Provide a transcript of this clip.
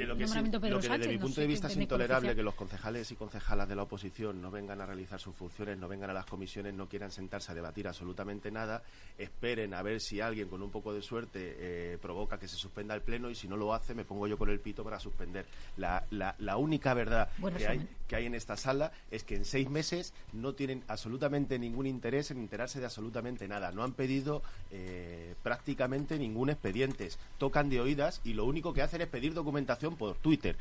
it lo que, desde mi punto de vista es intolerable que los concejales y concejalas de la oposición no vengan a realizar sus funciones, no vengan a las comisiones, no quieran sentarse a debatir absolutamente nada, esperen a ver si alguien con un poco de suerte eh, provoca que se suspenda el pleno y si no lo hace me pongo yo con el pito para suspender. La, la, única verdad que hay, que hay en esta sala es que en seis meses no tienen absolutamente ningún interés en enterarse de absolutamente nada. No han pedido eh, prácticamente ningún expediente. Tocan de oídas y lo único que hacen es pedir documentación por Twitter.